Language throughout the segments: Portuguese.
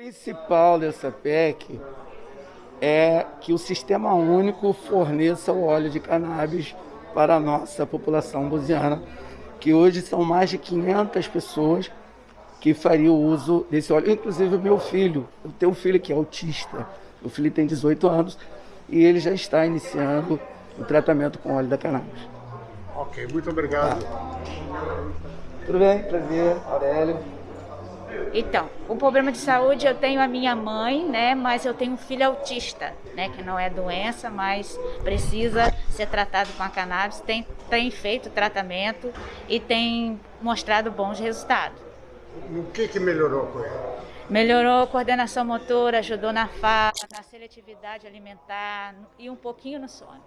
principal dessa PEC é que o Sistema Único forneça o óleo de cannabis para a nossa população buziana, que hoje são mais de 500 pessoas que fariam uso desse óleo, inclusive o meu filho. Eu tenho um filho que é autista, o filho tem 18 anos e ele já está iniciando o tratamento com óleo da cannabis. Ok, muito obrigado. Tudo bem? Prazer, Aurélio. Então, o problema de saúde eu tenho a minha mãe, né, mas eu tenho um filho autista, né, que não é doença, mas precisa ser tratado com a cannabis, tem, tem feito tratamento e tem mostrado bons resultados. O que que melhorou com ele? Melhorou a coordenação motora, ajudou na fala, na seletividade alimentar e um pouquinho no sono.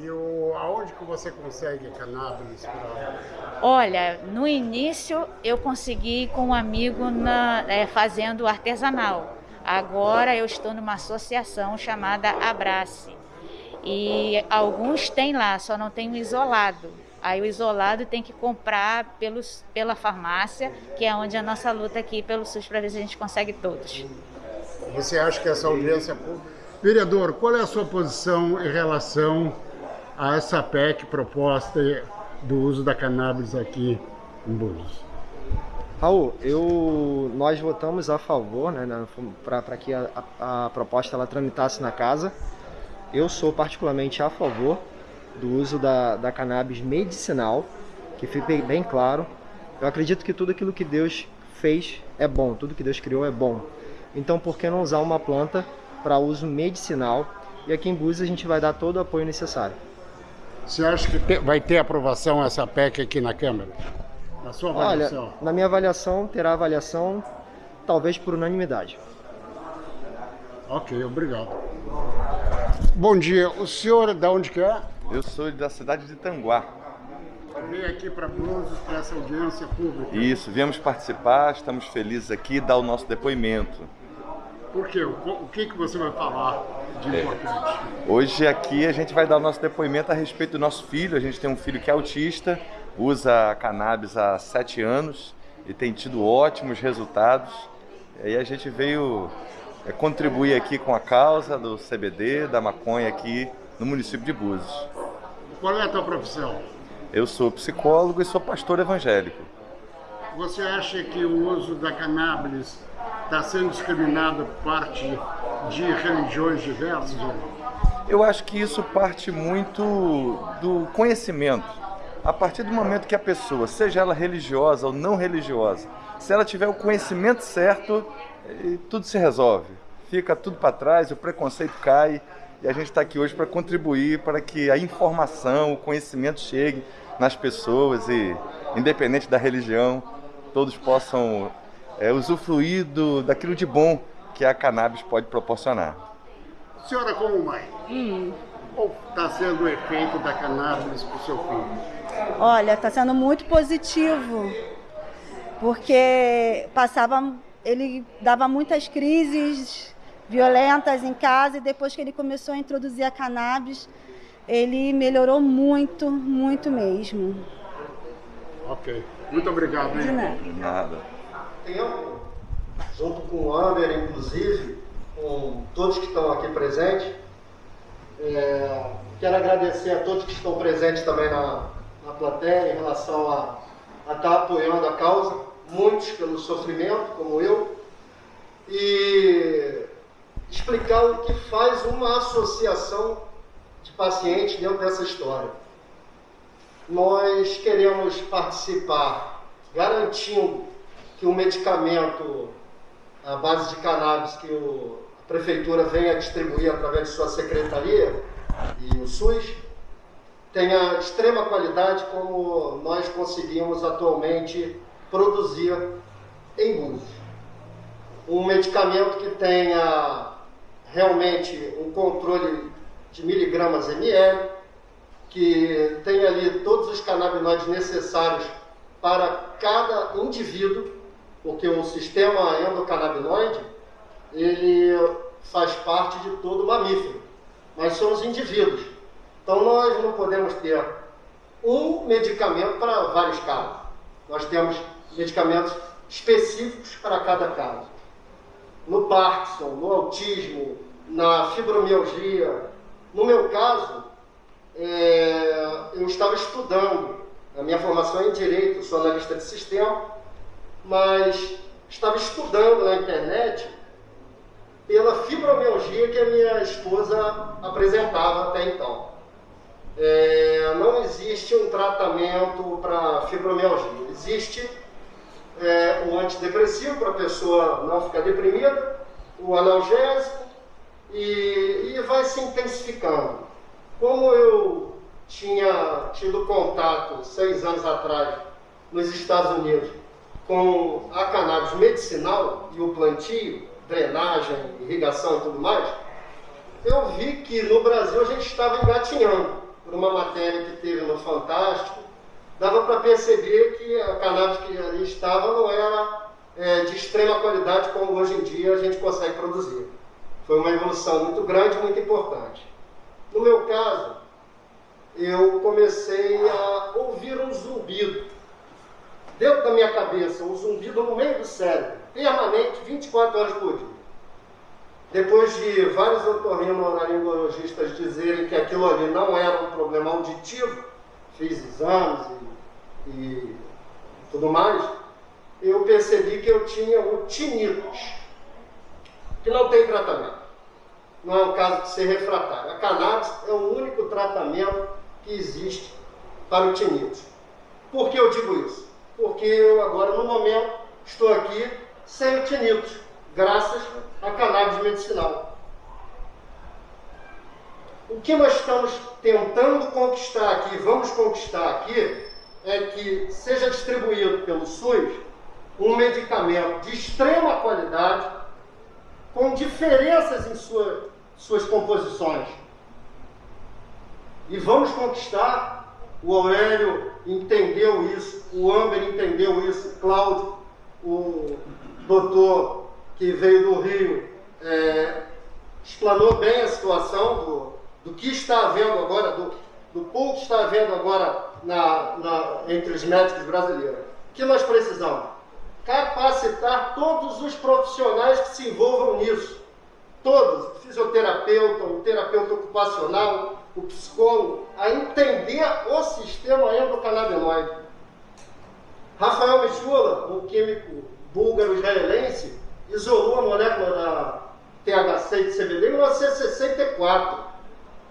E o, aonde que você consegue cannabis? Pra... Olha, no início eu consegui com um amigo na, é, fazendo artesanal. Agora eu estou numa associação chamada Abrace. E alguns têm lá, só não tem o isolado. Aí o isolado tem que comprar pelos, pela farmácia, que é onde a nossa luta aqui pelo SUS para ver se a gente consegue todos. Você acha que essa audiência pública... Vereador, qual é a sua posição em relação a essa PEC proposta do uso da cannabis aqui em Búzios? Raul, eu, nós votamos a favor, né, para que a, a, proposta ela tramitasse na casa. Eu sou particularmente a favor do uso da, da cannabis medicinal, que fique bem claro. Eu acredito que tudo aquilo que Deus fez é bom, tudo que Deus criou é bom. Então, por que não usar uma planta para uso medicinal? E aqui em Búzios a gente vai dar todo o apoio necessário. Você acha que te, vai ter aprovação essa PEC aqui na Câmara? Na sua avaliação? Olha, na minha avaliação, terá avaliação talvez por unanimidade. Ok, obrigado. Bom dia, o senhor de onde que é? Eu sou da cidade de Tanguá. Vim aqui para Búzios, para essa audiência pública. Isso, viemos participar, estamos felizes aqui, dar o nosso depoimento. Por quê? O que, que você vai falar de é. importante? Hoje aqui a gente vai dar o nosso depoimento a respeito do nosso filho. A gente tem um filho que é autista, usa cannabis há sete anos e tem tido ótimos resultados. E aí a gente veio é, contribuir aqui com a causa do CBD, da maconha aqui no município de Búzios. Qual é a tua profissão? Eu sou psicólogo e sou pastor evangélico. Você acha que o uso da cannabis está sendo discriminado por parte de religiões diversas? Eu acho que isso parte muito do conhecimento. A partir do momento que a pessoa, seja ela religiosa ou não religiosa, se ela tiver o conhecimento certo, eh, tudo se resolve. Fica tudo para trás, o preconceito cai e a gente está aqui hoje para contribuir para que a informação, o conhecimento chegue nas pessoas e, independente da religião, todos possam é, usufruir do, daquilo de bom que a cannabis pode proporcionar. Senhora, como mãe, hum. qual está sendo o efeito da cannabis para o seu filho? Olha, está sendo muito positivo, porque passava, ele dava muitas crises violentas em casa e depois que ele começou a introduzir a cannabis, ele melhorou muito, muito mesmo. Ok. Muito obrigado. Hein? De nada. De nada tempo, junto com o Amer, inclusive, com todos que estão aqui presentes. É, quero agradecer a todos que estão presentes também na, na plateia em relação a, a estar apoiando a causa, muitos pelo sofrimento, como eu, e explicar o que faz uma associação de pacientes dentro dessa história. Nós queremos participar garantindo que o medicamento à base de cannabis que o, a prefeitura venha distribuir através de sua secretaria e o SUS tenha extrema qualidade como nós conseguimos atualmente produzir em Búzios. Um medicamento que tenha realmente um controle de miligramas ml, que tenha ali todos os canabinoides necessários para cada indivíduo porque o sistema endocannabinoide ele faz parte de todo mamífero. Nós somos indivíduos. Então nós não podemos ter um medicamento para vários casos. Nós temos medicamentos específicos para cada caso. no Parkinson, no autismo, na fibromialgia. No meu caso, é, eu estava estudando, a minha formação é em Direito, sou analista de sistema, mas estava estudando na internet pela fibromialgia que a minha esposa apresentava até então. É, não existe um tratamento para fibromialgia. Existe é, um antidepressivo para a pessoa não ficar deprimida, o analgésico, e, e vai se intensificando. Como eu tinha tido contato seis anos atrás nos Estados Unidos com a cannabis medicinal e o plantio, drenagem, irrigação e tudo mais, eu vi que no Brasil a gente estava engatinhando por uma matéria que teve no Fantástico. Dava para perceber que a cannabis que ali estava não era é, de extrema qualidade como hoje em dia a gente consegue produzir. Foi uma evolução muito grande, muito importante. No meu caso, eu comecei a ouvir um zumbido dentro da minha cabeça, um zumbido no meio do cérebro, permanente, 24 horas por dia. Depois de vários otorrinolaringologistas dizerem que aquilo ali não era um problema auditivo, fiz exames e, e tudo mais, eu percebi que eu tinha o tinnitus, que não tem tratamento. Não é um caso de ser refratário. A cannabis é o único tratamento que existe para o tinnitus. Por que eu digo isso? Porque eu agora, no momento, estou aqui sem o tinnitus, graças à cannabis medicinal. O que nós estamos tentando conquistar aqui, vamos conquistar aqui, é que seja distribuído pelo SUS um medicamento de extrema qualidade, com diferenças em sua, suas composições. E vamos conquistar. O Aurélio entendeu isso, o Amber entendeu isso, o Cláudio, o doutor que veio do Rio, é, explanou bem a situação do, do que está havendo agora, do, do pouco que está havendo agora na, na, entre os médicos brasileiros. O que nós precisamos? Capacitar todos os profissionais que se envolvam nisso. Todos, fisioterapeuta, o terapeuta ocupacional, o psicólogo a entender o sistema endocannabinoide. Rafael Michula, um químico búlgaro-israelense, isolou a molécula da THC e CBD em 1964.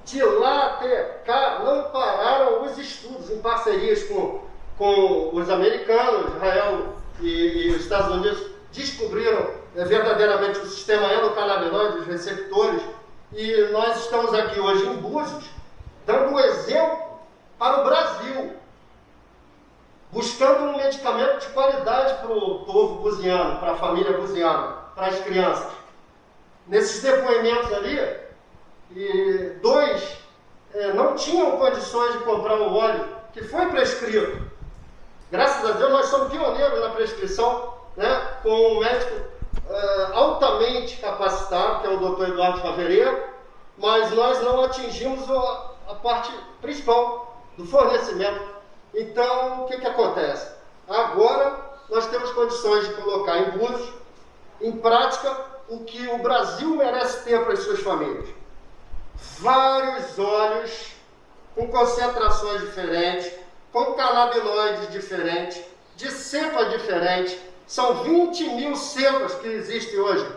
De lá até cá não pararam os estudos em parcerias com, com os americanos, Israel e, e os Estados Unidos descobriram é, verdadeiramente o sistema endocannabinoide, os receptores, e nós estamos aqui hoje em Búzios, dando um exemplo para o Brasil, buscando um medicamento de qualidade para o povo buziano, para a família buziana, para as crianças. Nesses depoimentos ali, dois é, não tinham condições de comprar o óleo que foi prescrito. Graças a Deus, nós somos pioneiros na prescrição, né, com um médico é, altamente capacitado, que é o doutor Eduardo Favereiro, mas nós não atingimos o, a parte principal do fornecimento. Então, o que, que acontece? Agora nós temos condições de colocar em Búzios, em prática, o que o Brasil merece ter para as suas famílias. Vários óleos com concentrações diferentes, com canabinoides diferentes, de cepa diferente. São 20 mil cepas que existem hoje.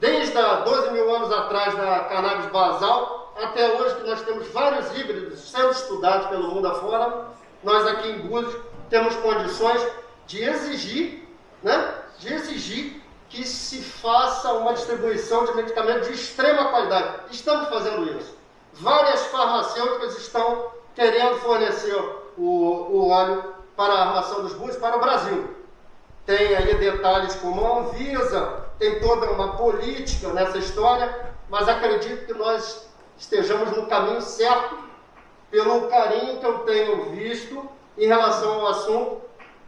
Desde há 12 mil anos atrás da cannabis basal até hoje que nós temos vários híbridos sendo estudados pelo mundo afora, nós aqui em Búzios temos condições de exigir, né, de exigir que se faça uma distribuição de medicamentos de extrema qualidade. Estamos fazendo isso. Várias farmacêuticas estão querendo fornecer o, o óleo para a armação dos búzios para o Brasil. Tem aí detalhes como a Anvisa, tem toda uma política nessa história, mas acredito que nós estejamos no caminho certo pelo carinho que eu tenho visto em relação ao assunto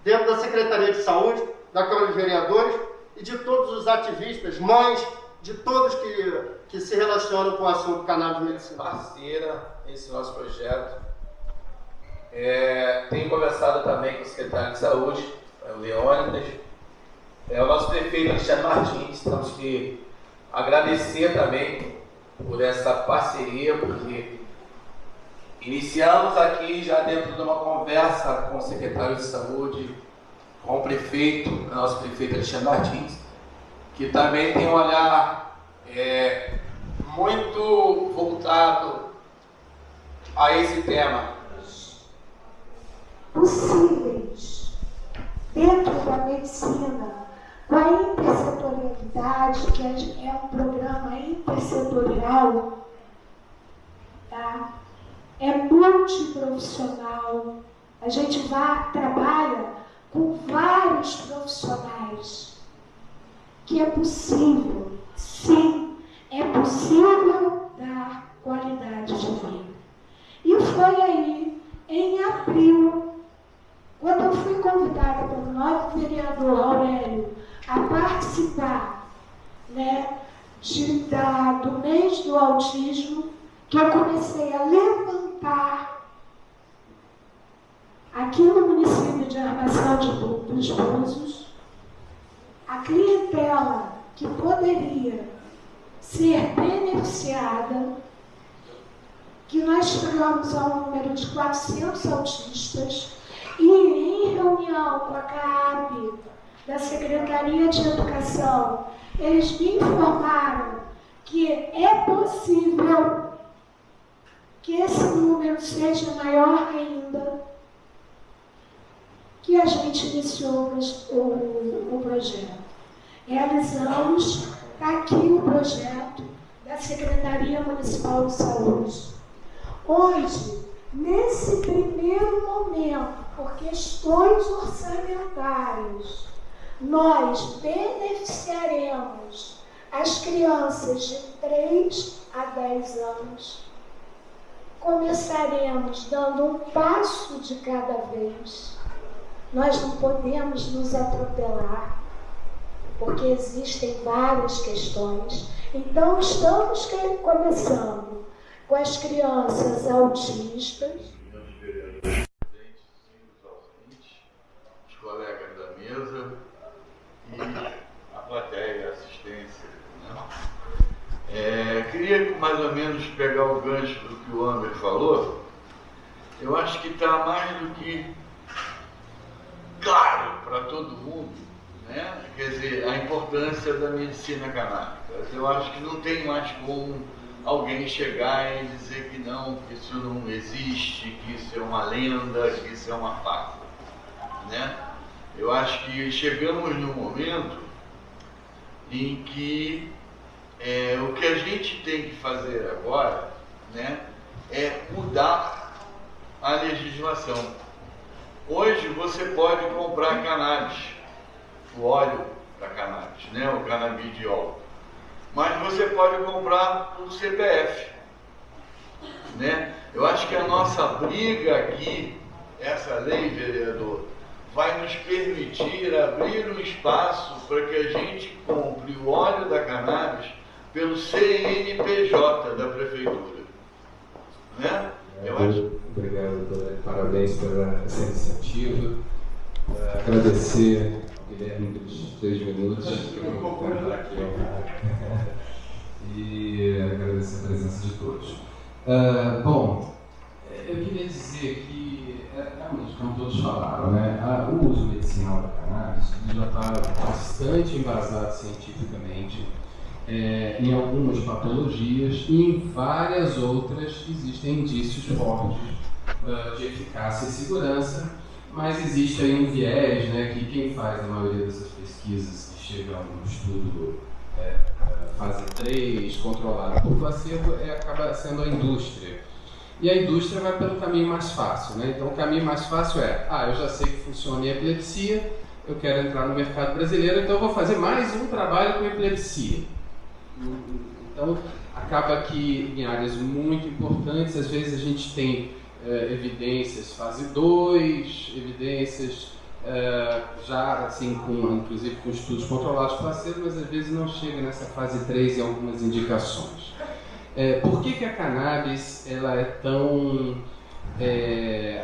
dentro da Secretaria de Saúde, da Câmara de Vereadores e de todos os ativistas, mães, de todos que, que se relacionam com o assunto cannabis medicinal. Parceira, esse nosso projeto. É, tenho conversado também com o secretário de Saúde, o Leônidas, é o nosso prefeito Alexandre Martins. Temos que agradecer também por essa parceria, porque iniciamos aqui já dentro de uma conversa com o secretário de saúde, com o prefeito, nosso prefeito Alexandre Martins, que também tem um olhar é, muito voltado a esse tema. Possíveis dentro da medicina, a intersetorialidade, que é um programa intersetorial, tá? é multiprofissional. A gente trabalha com vários profissionais. Que é possível, sim, é possível dar qualidade de vida. E foi aí, em abril, quando eu fui convidada pelo novo vereador Aurélio a participar né, de, da, do mês do autismo, que eu comecei a levantar aqui no município de Armação de, dos Búzios a clientela que poderia ser beneficiada, que nós chegamos ao número de 400 autistas e em reunião com a CAP, da Secretaria de Educação, eles me informaram que é possível que esse número seja maior ainda, que a gente iniciou o, o projeto. Realizamos, aqui o projeto da Secretaria Municipal de Saúde. Hoje, nesse primeiro momento, por questões orçamentárias, nós beneficiaremos as crianças de 3 a 10 anos começaremos dando um passo de cada vez. Nós não podemos nos atropelar, porque existem várias questões. Então, estamos começando com as crianças autistas. Os colegas da mesa e a plateia, a assistência. Né? É, queria mais ou menos pegar o gancho do que o Amber falou. Eu acho que está mais do que claro para todo mundo, né? quer dizer, a importância da medicina canábica. Eu acho que não tem mais como alguém chegar e dizer que não, que isso não existe, que isso é uma lenda, que isso é uma farsa. Né? Eu acho que chegamos num momento em que é, o que a gente tem que fazer agora né, é mudar a legislação. Hoje você pode comprar cannabis, o óleo da cannabis, né, o canabidiol. Mas você pode comprar o CPF. Né? Eu acho que a nossa briga aqui, essa lei, vereador, vai nos permitir abrir um espaço para que a gente compre o óleo da cannabis pelo CNPJ da Prefeitura. Né? Eu acho. Obrigado, parabéns pela essa iniciativa. Uh, agradecer ao Guilherme pelos três minutos que eu vou contar aqui e agradecer a presença de todos. Uh, bom, eu queria dizer que, é, realmente, como todos falaram, né, o uso medicinal da cannabis já está bastante embasado cientificamente é, em algumas patologias e em várias outras existem indícios fortes uh, de eficácia e segurança, mas existe aí um viés né, que quem faz a maioria dessas pesquisas que chegam no estudo é, fase 3, controlado por placebo, é, acaba sendo a indústria. E a indústria vai pelo caminho mais fácil. Né? Então o caminho mais fácil é, ah, eu já sei que funciona em epilepsia, eu quero entrar no mercado brasileiro, então eu vou fazer mais um trabalho com epilepsia. Então, acaba que em áreas muito importantes, às vezes a gente tem é, evidências fase 2, evidências é, já assim, com, inclusive com estudos controlados placebo, mas às vezes não chega nessa fase 3 em algumas indicações. É, por que, que a cannabis ela é tão.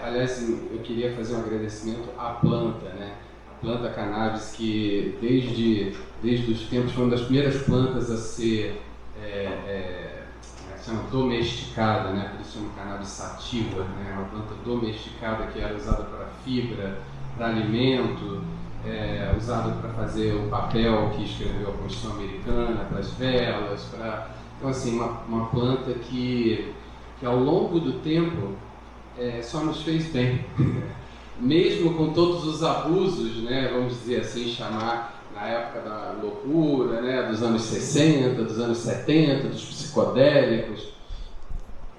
Aliás, eu queria fazer um agradecimento à planta, né? Planta cannabis que desde, desde os tempos foi uma das primeiras plantas a ser é, é, é chama, domesticada, né? por isso chama cannabis sativa, né? uma planta domesticada que era usada para fibra, para alimento, é, usada para fazer o papel que escreveu a Constituição Americana, para as velas, para... Então, assim, uma, uma planta que, que ao longo do tempo é, só nos fez bem. Mesmo com todos os abusos, né, vamos dizer assim, chamar na época da loucura, né, dos anos 60, dos anos 70, dos psicodélicos,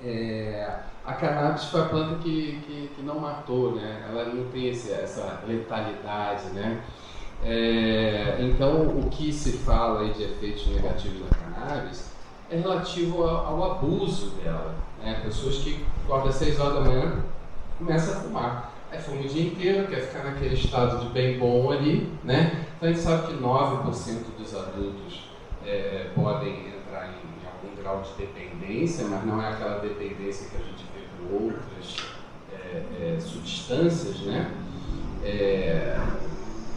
é, a cannabis foi a planta que, que, que, não matou, né? ela não tem esse, essa letalidade. Né? É, então, o que se fala aí de efeitos negativos da cannabis é relativo ao, ao abuso dela. Né? Pessoas que acordam às 6 horas da manhã começam a fumar. Aí fuma o dia inteiro, quer ficar naquele estado de bem bom ali, né? Então a gente sabe que 9% dos adultos é, podem entrar em, em, algum grau de dependência, mas não é aquela dependência que a gente vê com outras é, é, substâncias, né? É,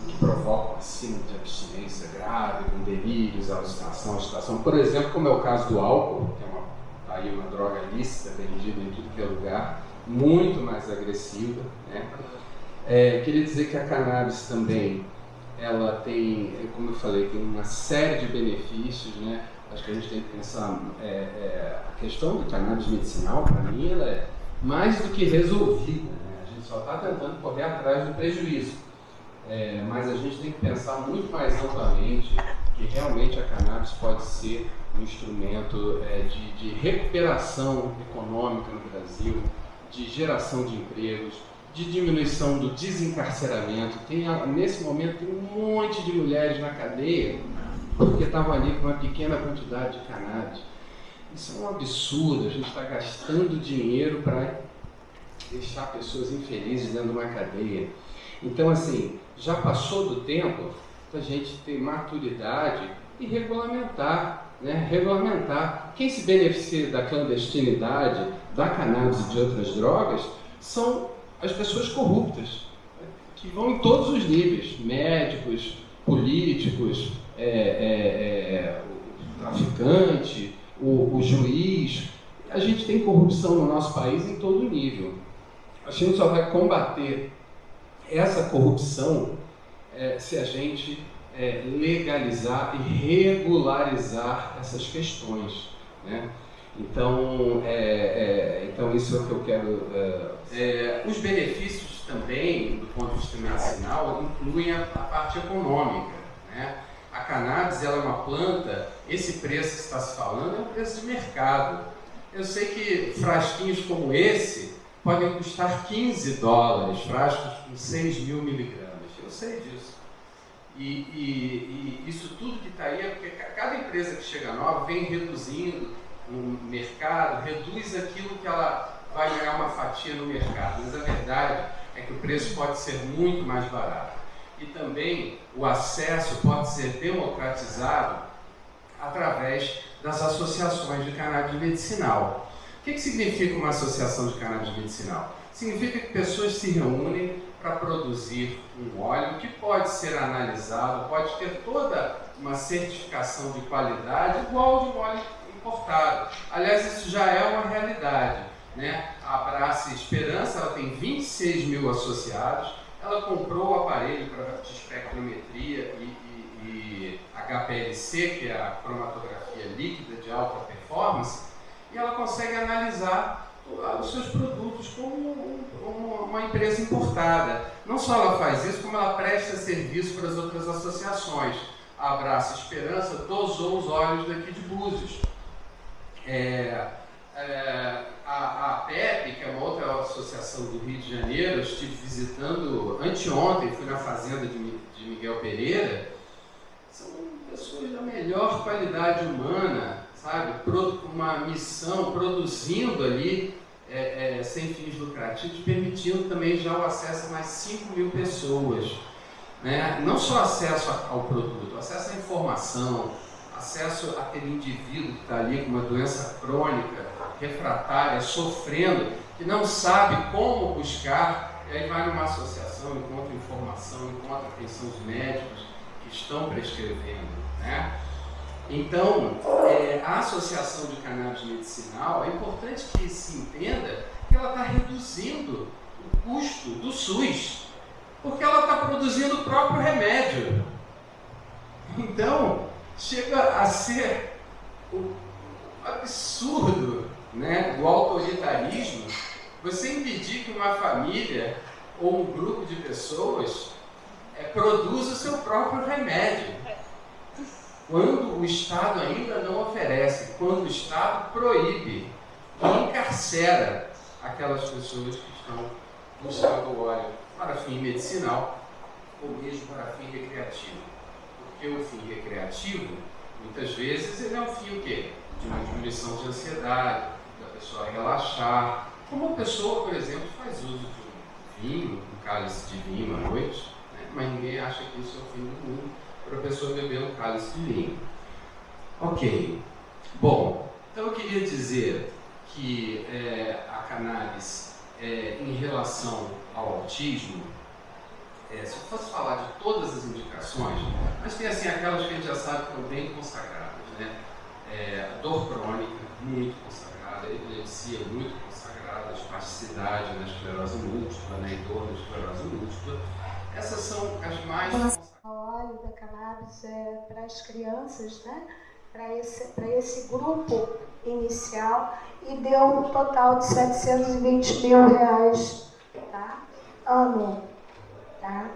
que provocam acima de abstinência grave, com delírios, alucinação, agitação. Por exemplo, como é o caso do álcool, que é uma, tá aí uma droga lícita vendida em tudo que é lugar, muito mais agressiva. Né? É, queria dizer que a cannabis também, ela tem, como eu falei, tem uma série de benefícios, né? Acho que a gente tem que pensar, é, é, a questão do cannabis medicinal, para mim, ela é mais do que resolvida. Né? A gente só está tentando correr atrás do prejuízo. É, mas a gente tem que pensar muito mais amplamente que realmente a cannabis pode ser um instrumento é, de, de recuperação econômica no Brasil, de geração de empregos, de diminuição do desencarceramento. Tem, nesse momento tem um monte de mulheres na cadeia porque estavam ali com uma pequena quantidade de cannabis. Isso é um absurdo, a gente está gastando dinheiro para deixar pessoas infelizes dentro de uma cadeia. Então, assim, já passou do tempo da gente ter maturidade e regulamentar né, regulamentar. Quem se beneficia da clandestinidade, da cannabis e de outras drogas são as pessoas corruptas, né, que vão em todos os níveis, médicos, políticos, é, é, é, o traficante, o, o juiz. A gente tem corrupção no nosso país em todo nível. A gente só vai combater essa corrupção é, se a gente é, legalizar e regularizar essas questões. Né? Então, é, é, então, isso é o que eu quero. É, é, os benefícios também, do ponto de vista medicinal, incluem a, a parte econômica. Né? A cannabis ela é uma planta, esse preço que está se falando é um preço de mercado. Eu sei que frasquinhos como esse podem custar 15 dólares, frascos com 6 mil miligramas. Eu sei disso. E, e, e isso tudo que está aí é porque cada empresa que chega nova vem reduzindo o mercado, reduz aquilo que ela vai ganhar uma fatia no mercado. Mas a verdade é que o preço pode ser muito mais barato. E também o acesso pode ser democratizado através das associações de cannabis medicinal. O que, que significa uma associação de cannabis medicinal? Significa que pessoas se reúnem para produzir um óleo que pode ser analisado, pode ter toda uma certificação de qualidade igual de um óleo importado. Aliás, isso já é uma realidade. Né? A Brace Esperança ela tem 26 mil associados, ela comprou o aparelho para de espectrometria e, e, e HPLC, que é a cromatografia líquida de alta performance, e ela consegue analisar os seus produtos como uma empresa importada. Não só ela faz isso, como ela presta serviço para as outras associações. A Abraça Esperança dosou os óleos daqui de Búzios. É, é, a, a PEP, que é uma outra associação do Rio de Janeiro, estive visitando anteontem, fui na fazenda de, de Miguel Pereira, são pessoas da melhor qualidade humana, sabe? Uma missão, produzindo ali é, é, sem fins lucrativos, permitindo também já o acesso a mais 5 mil pessoas. Né? Não só acesso ao produto, acesso à informação, acesso àquele indivíduo que está ali com uma doença crônica, refratária, sofrendo, que não sabe como buscar E aí vai numa associação, encontra informação, encontra quem são os médicos que estão prescrevendo. Né? Então, é, a associação de cannabis medicinal, é importante que se entenda que ela está reduzindo o custo do SUS, porque ela está produzindo o próprio remédio. Então, chega a ser o absurdo né, do autoritarismo você impedir que uma família ou um grupo de pessoas é, produza o seu próprio remédio. Quando o Estado ainda não oferece, quando o Estado proíbe encarcera aquelas pessoas que estão buscando o óleo para fim medicinal ou mesmo para fim recreativo. Porque o fim recreativo, muitas vezes, ele é um fim o quê? De uma diminuição de ansiedade, da pessoa relaxar. Como uma pessoa, por exemplo, faz uso de um vinho, um cálice de vinho à noite, né? mas ninguém acha que isso é o fim do mundo para a pessoa beber um cálice de vinho. Ok. Bom, então eu queria dizer que é, a cannabis, é, em relação ao autismo, é, se eu fosse falar de todas as indicações, mas tem assim aquelas que a gente já sabe que estão bem consagradas, né? É, dor crônica, muito consagrada, epilepsia, muito consagrada, espasticidade na esclerose múltipla, né, em torno da esclerose múltipla. Essas são as mais consagradas. O óleo da cannabis é para as crianças, né? Para esse, esse grupo inicial e deu um total de 720 mil reais, tá? Ano Tá?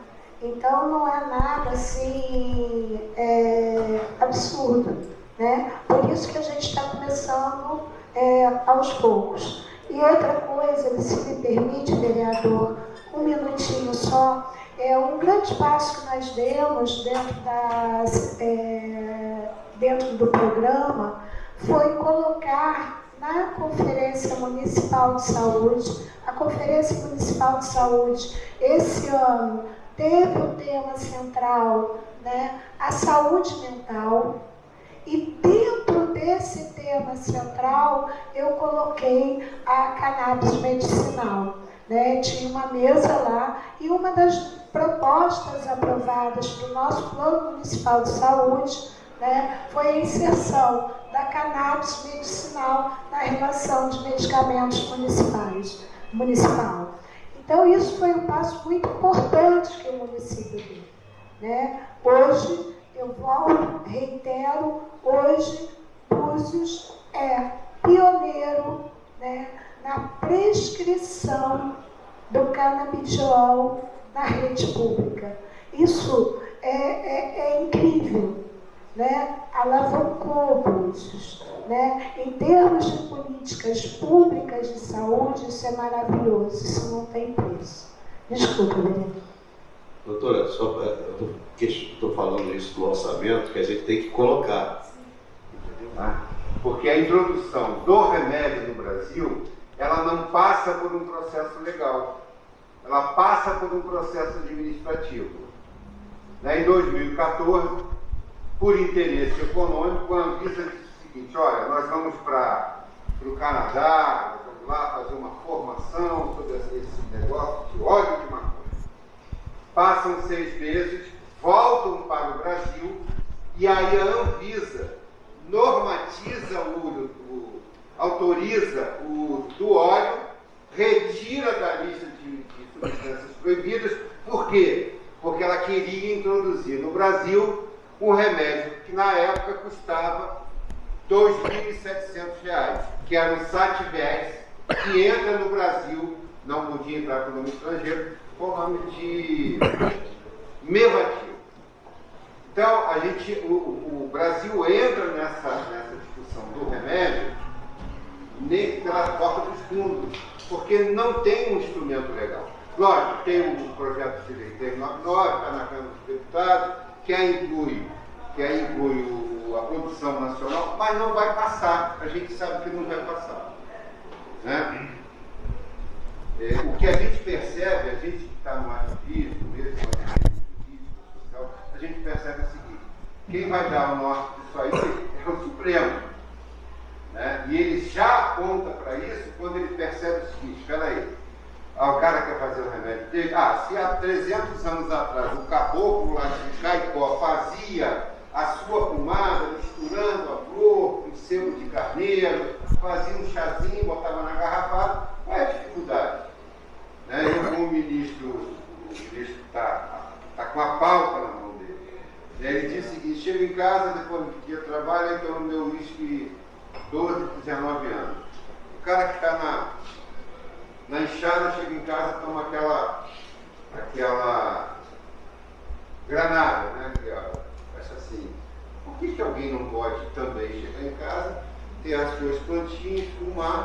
Então não é nada assim é, absurdo. Né? Por isso que a gente está começando é, aos poucos. E outra coisa, se me permite, vereador, um minutinho só, é um grande passo que nós demos dentro, das, é, dentro do programa foi colocar na Conferência Municipal de Saúde, a Conferência Municipal de Saúde, esse ano, teve o tema central, né, a saúde mental, e dentro desse tema central, eu coloquei a cannabis medicinal. Né? Tinha uma mesa lá e uma das propostas aprovadas do nosso Plano Municipal de Saúde né, foi a inserção da cannabis medicinal na relação de medicamentos municipais, municipal. Então, isso foi um passo muito importante que o município deu. Né? Hoje, eu volto, reitero, hoje, Búzios é pioneiro né, na prescrição do canabidiol na rede pública. Isso é, é, é incrível né, alavancou Búzios. Né? Em termos de políticas públicas de saúde, isso é maravilhoso, isso não tem preço. Desculpa. Doutora, só estou falando isso do orçamento, que a gente tem que colocar. Tá? Porque a introdução do remédio no Brasil, ela não passa por um processo legal. Ela passa por um processo administrativo. Né? Em 2014, por interesse econômico, a Anvisa disse o seguinte, olha, nós vamos para o Canadá, vamos lá fazer uma formação sobre esse negócio de óleo de maconha. Passam seis meses, voltam para o Brasil e aí a Anvisa normatiza o, o autoriza o do óleo, retira da lista de, de substâncias proibidas, por quê? Porque ela queria introduzir no Brasil um remédio que na época custava R$ 2.700, que era o Sativex, que entra no Brasil, não podia entrar com o nome estrangeiro, com o nome de Mevatil. Então, a gente, o, o, Brasil entra nessa, nessa discussão do remédio pela porta dos fundos, porque não tem um instrumento legal. Lógico, tem um projeto de lei 399, está na Câmara dos Deputados, que aí inclui, que aí inclui o, a produção nacional, mas não vai passar. A gente sabe que não vai passar. Né? É, o que a gente percebe, a gente que está no ativismo, mesmo no ativismo social, a gente percebe o seguinte, quem vai dar o norte disso aí é o Supremo. Né? E ele já aponta para isso quando ele percebe o seguinte, espera aí, ah, o cara quer fazer fazer o? Ah, se há 300 anos atrás o caboclo lá de Caicó fazia a sua pomada, misturando a flor com sebo de carneiro, fazia um chazinho, botava na garrafada, qual é a dificuldade? Né? Eu, como ministro, o ministro está tá com a pauta na mão dele. Aí ele disse o seguinte, chego em casa, depois do dia de trabalho, então no meu uísque 12, 19 anos. O cara que está na, na enxada, chega em casa, toma aquela, aquela granada, né? Que, ó, acha assim, por que, que alguém não pode também chegar em casa, ter as suas plantinhas, fumar